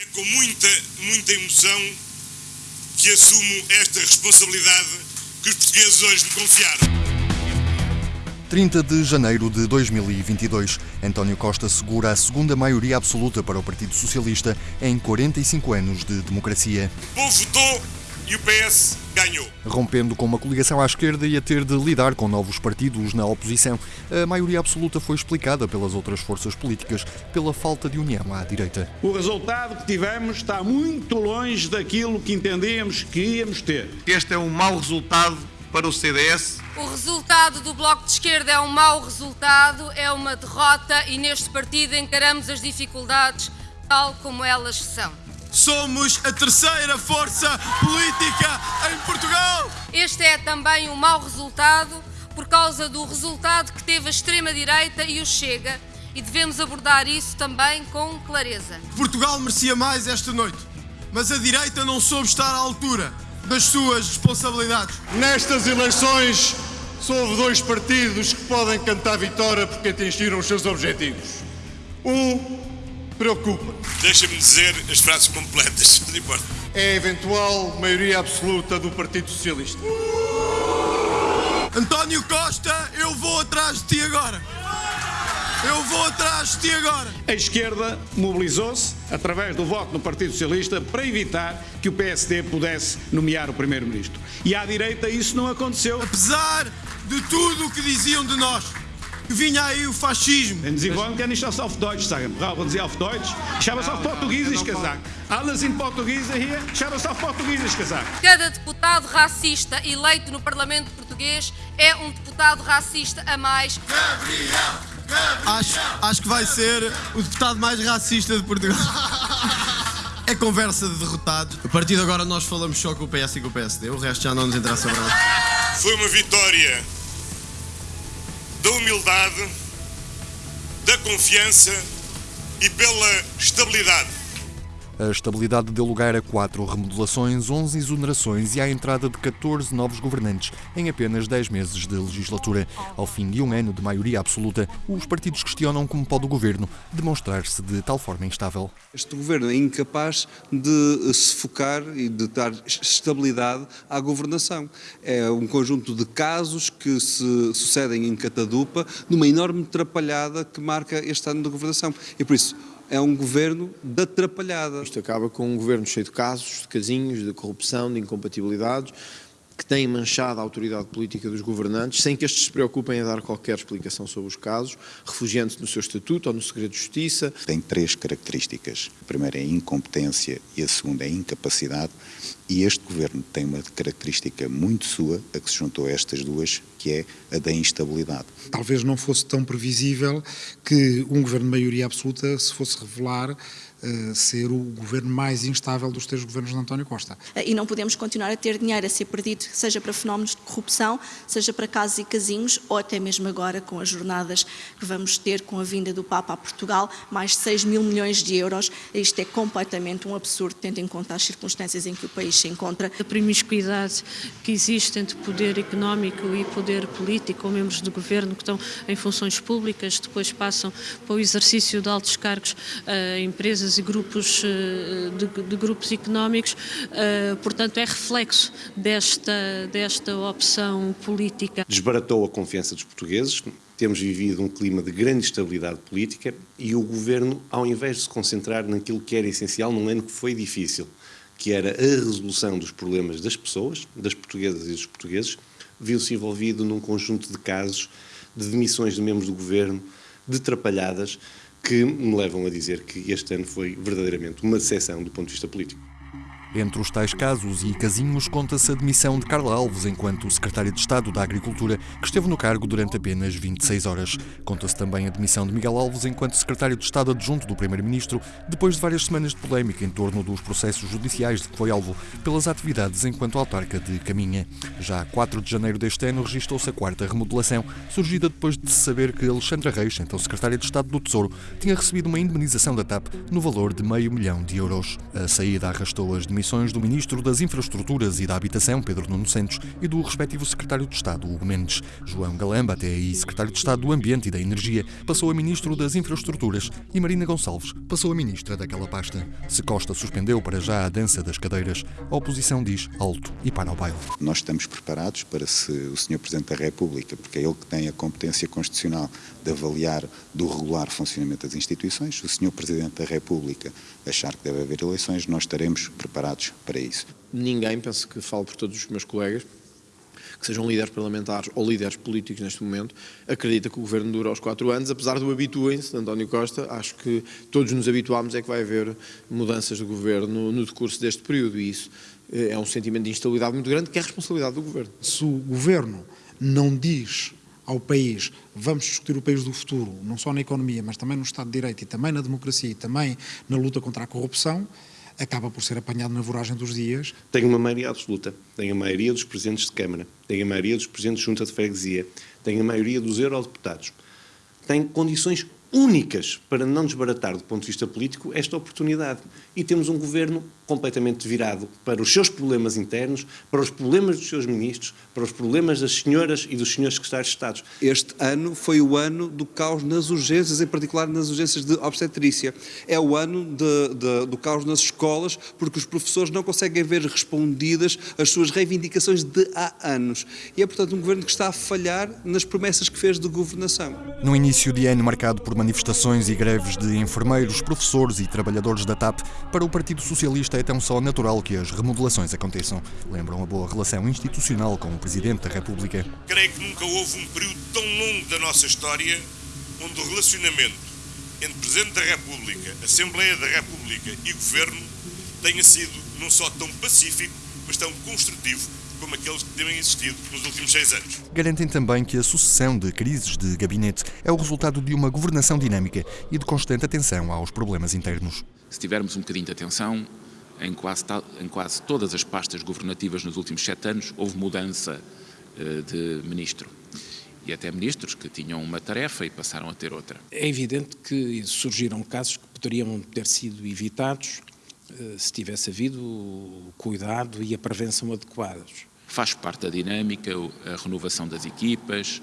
É com muita, muita emoção que assumo esta responsabilidade que os portugueses hoje me confiaram. 30 de janeiro de 2022, António Costa segura a segunda maioria absoluta para o Partido Socialista em 45 anos de democracia. O povo votou e o PS ganhou. Rompendo com uma coligação à esquerda e a ter de lidar com novos partidos na oposição, a maioria absoluta foi explicada pelas outras forças políticas pela falta de união à direita. O resultado que tivemos está muito longe daquilo que entendíamos que íamos ter. Este é um mau resultado para o CDS. O resultado do Bloco de Esquerda é um mau resultado, é uma derrota e neste partido encaramos as dificuldades tal como elas são. Somos a terceira força política em Portugal. Este é também um mau resultado por causa do resultado que teve a extrema-direita e o Chega e devemos abordar isso também com clareza. Portugal merecia mais esta noite, mas a direita não soube estar à altura das suas responsabilidades. Nestas eleições, só houve dois partidos que podem cantar vitória porque atingiram os seus objetivos. Um preocupa. Deixa-me dizer as frases completas, não importa. É a eventual maioria absoluta do Partido Socialista. António Costa, eu vou atrás de ti agora. Eu vou atrás de ti agora. A esquerda mobilizou-se através do voto no Partido Socialista para evitar que o PSD pudesse nomear o Primeiro-Ministro. E à direita isso não aconteceu. Apesar de tudo o que diziam de nós, vinha aí o fascismo. Denn Sie wollen ja nicht das auf Deutsch sagen. Brauchen Sie auf Deutsch? Ich habe es auf Portugiesisch gesagt. Alle sind Portugiese hier. Ich habe es auf Portugiesisch gesagt. Cada deputado racista eleito no Parlamento português é um deputado racista a mais. Acho, acho que vai ser o deputado mais racista de Portugal. É conversa de derrotados. A partir de agora nós falamos só com o PS e com o PSD. O resto já não nos interessa nada. Foi uma vitória da humildade, da confiança e pela estabilidade. A estabilidade deu lugar a quatro remodelações, 11 exonerações e à entrada de 14 novos governantes em apenas 10 meses de legislatura. Ao fim de um ano de maioria absoluta, os partidos questionam como pode o governo demonstrar-se de tal forma instável. Este governo é incapaz de se focar e de dar estabilidade à governação. É um conjunto de casos que se sucedem em catadupa, numa enorme atrapalhada que marca este ano de governação. E por isso, é um governo de atrapalhada. Isto acaba com um governo cheio de casos, de casinhos, de corrupção, de incompatibilidades, que têm manchado a autoridade política dos governantes, sem que estes se preocupem em dar qualquer explicação sobre os casos, refugiando-se no seu estatuto ou no segredo de justiça. Tem três características. A primeira é a incompetência e a segunda é a incapacidade. E este governo tem uma característica muito sua, a que se juntou a estas duas, que é a da instabilidade. Talvez não fosse tão previsível que um governo de maioria absoluta se fosse revelar uh, ser o governo mais instável dos três governos de António Costa. E não podemos continuar a ter dinheiro a ser perdido, seja para fenómenos de corrupção, seja para casos e casinhos, ou até mesmo agora com as jornadas que vamos ter com a vinda do Papa a Portugal, mais de 6 mil milhões de euros. Isto é completamente um absurdo, tendo em conta as circunstâncias em que o país se encontra. A promiscuidade que existe entre poder económico e poder político, ou membros do governo que estão em funções públicas, depois passam para o exercício de altos cargos a empresas e grupos de, de grupos económicos, portanto é reflexo desta, desta opção política. Desbaratou a confiança dos portugueses, temos vivido um clima de grande estabilidade política e o governo, ao invés de se concentrar naquilo que era essencial num ano que foi difícil, que era a resolução dos problemas das pessoas, das portuguesas e dos portugueses, viu-se envolvido num conjunto de casos de demissões de membros do governo, de trapalhadas, que me levam a dizer que este ano foi verdadeiramente uma decepção do ponto de vista político. Entre os tais casos e casinhos conta-se a demissão de Carla Alves enquanto secretária de Estado da Agricultura, que esteve no cargo durante apenas 26 horas. Conta-se também a demissão de Miguel Alves enquanto secretário de Estado adjunto do Primeiro-Ministro, depois de várias semanas de polémica em torno dos processos judiciais de que foi alvo pelas atividades enquanto autarca de Caminha. Já a 4 de janeiro deste ano registrou-se a quarta remodelação, surgida depois de se saber que Alexandra Reis, então secretária de Estado do Tesouro, tinha recebido uma indemnização da TAP no valor de meio milhão de euros. A saída arrastou as demissões demissões do Ministro das Infraestruturas e da Habitação, Pedro Nuno Santos, e do respectivo Secretário de Estado, Hugo Mendes. João Galamba, até aí Secretário de Estado do Ambiente e da Energia, passou a Ministro das Infraestruturas e Marina Gonçalves passou a Ministra daquela pasta. Se Costa suspendeu para já a dança das cadeiras, a oposição diz alto e para o baile. Nós estamos preparados para se o Sr. Presidente da República, porque é ele que tem a competência constitucional de avaliar do regular funcionamento das instituições, se o Sr. Presidente da República achar que deve haver eleições, nós estaremos preparados para isso. Ninguém, penso que falo por todos os meus colegas, que sejam líderes parlamentares ou líderes políticos neste momento, acredita que o governo dura aos quatro anos, apesar do habituem-se de António Costa, acho que todos nos habituámos é que vai haver mudanças de governo no decurso deste período e isso eh, é um sentimento de instabilidade muito grande que é a responsabilidade do governo. Se o governo não diz ao país, vamos discutir o país do futuro, não só na economia, mas também no Estado de Direito e também na democracia e também na luta contra a corrupção, acaba por ser apanhado na voragem dos dias. Tem uma maioria absoluta, tem a maioria dos presidentes de Câmara, tem a maioria dos presidentes de Junta de Freguesia, tem a maioria dos eurodeputados, tem condições únicas para não desbaratar do ponto de vista político esta oportunidade. E temos um governo completamente virado para os seus problemas internos, para os problemas dos seus ministros, para os problemas das senhoras e dos senhores secretários de Estado. Este ano foi o ano do caos nas urgências, em particular nas urgências de obstetrícia. É o ano de, de, do caos nas escolas, porque os professores não conseguem ver respondidas as suas reivindicações de há anos. E é, portanto, um governo que está a falhar nas promessas que fez de governação. No início de ano marcado por manifestações e greves de enfermeiros, professores e trabalhadores da TAP, para o Partido Socialista é tão só natural que as remodelações aconteçam. Lembram a boa relação institucional com o Presidente da República. Creio que nunca houve um período tão longo da nossa história onde o relacionamento entre Presidente da República, Assembleia da República e Governo tenha sido não só tão pacífico, mas tão construtivo como aqueles que têm existido nos últimos seis anos. Garantem também que a sucessão de crises de gabinete é o resultado de uma governação dinâmica e de constante atenção aos problemas internos. Se tivermos um bocadinho de atenção, em quase, em quase todas as pastas governativas nos últimos sete anos houve mudança uh, de ministro. E até ministros que tinham uma tarefa e passaram a ter outra. É evidente que surgiram casos que poderiam ter sido evitados se tivesse havido o cuidado e a prevenção adequados. Faz parte da dinâmica a renovação das equipas,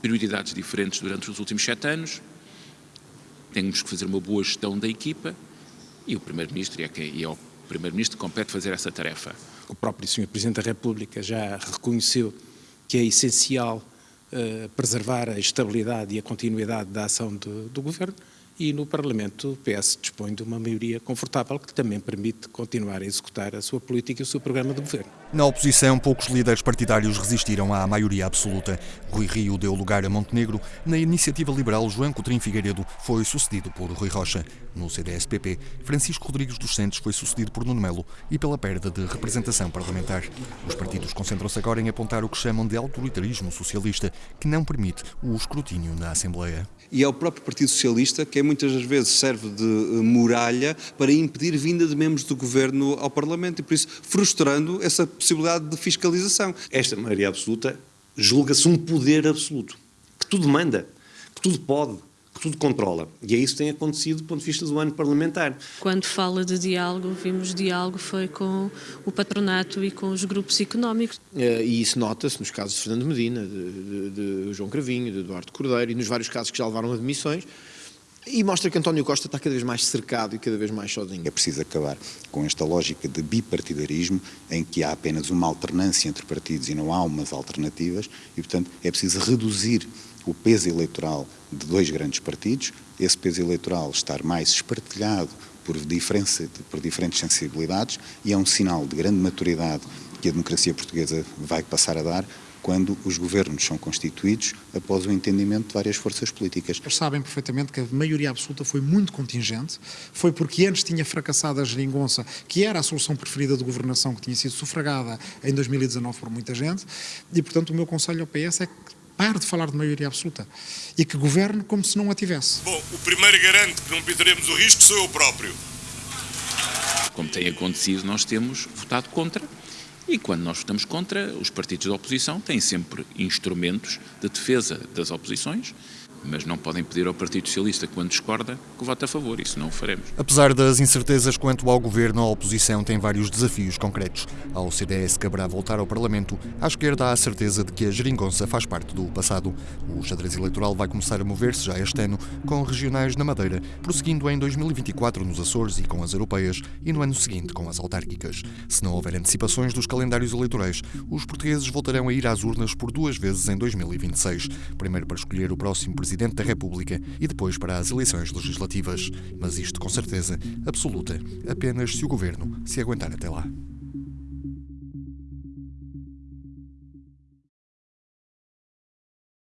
prioridades diferentes durante os últimos sete anos. Temos que fazer uma boa gestão da equipa e o Primeiro-Ministro é, quem, é o Primeiro-Ministro que compete fazer essa tarefa. O próprio Sr. Presidente da República já reconheceu que é essencial uh, preservar a estabilidade e a continuidade da ação do, do Governo e no Parlamento o PS dispõe de uma maioria confortável que também permite continuar a executar a sua política e o seu programa de governo. Na oposição, poucos líderes partidários resistiram à maioria absoluta. Rui Rio deu lugar a Montenegro. Na iniciativa liberal, João Coutrinho Figueiredo foi sucedido por Rui Rocha. No CDS-PP, Francisco Rodrigues dos Santos foi sucedido por Nuno Melo e pela perda de representação parlamentar. Os partidos concentram-se agora em apontar o que chamam de autoritarismo socialista, que não permite o escrutínio na Assembleia. E é o próprio Partido Socialista que é muitas das vezes serve de eh, muralha para impedir vinda de membros do governo ao Parlamento e por isso frustrando essa possibilidade de fiscalização. Esta maioria absoluta julga-se um poder absoluto, que tudo manda, que tudo pode, que tudo controla. E é isso que tem acontecido do ponto de vista do ano parlamentar. Quando fala de diálogo, vimos diálogo foi com o patronato e com os grupos económicos. Eh, e isso nota-se nos casos de Fernando Medina, de, de, de João Cravinho, de Eduardo Cordeiro e nos vários casos que já levaram a demissões. E mostra que António Costa está cada vez mais cercado e cada vez mais sozinho. É preciso acabar com esta lógica de bipartidarismo, em que há apenas uma alternância entre partidos e não há umas alternativas, e, portanto, é preciso reduzir o peso eleitoral de dois grandes partidos, esse peso eleitoral estar mais espartilhado por, por diferentes sensibilidades, e é um sinal de grande maturidade que a democracia portuguesa vai passar a dar quando os governos são constituídos após o entendimento de várias forças políticas. Eles sabem perfeitamente que a maioria absoluta foi muito contingente, foi porque antes tinha fracassado a geringonça, que era a solução preferida de governação que tinha sido sufragada em 2019 por muita gente, e portanto o meu conselho ao PS é que pare de falar de maioria absoluta e que governe como se não a tivesse. Bom, o primeiro garante que não pintaremos o risco sou eu próprio. Como tem acontecido, nós temos votado contra e quando nós votamos contra, os partidos da oposição têm sempre instrumentos de defesa das oposições mas não podem pedir ao Partido Socialista, quando discorda, que vote a favor. Isso não o faremos. Apesar das incertezas quanto ao governo, a oposição tem vários desafios concretos. Ao CDS caberá voltar ao Parlamento, à esquerda há a certeza de que a geringonça faz parte do passado. O xadrez eleitoral vai começar a mover-se já este ano, com regionais na Madeira, prosseguindo em 2024 nos Açores e com as europeias, e no ano seguinte com as autárquicas. Se não houver antecipações dos calendários eleitorais, os portugueses voltarão a ir às urnas por duas vezes em 2026. Primeiro para escolher o próximo presidente Presidente da República e depois para as eleições legislativas. Mas isto, com certeza absoluta, apenas se o governo se aguentar até lá.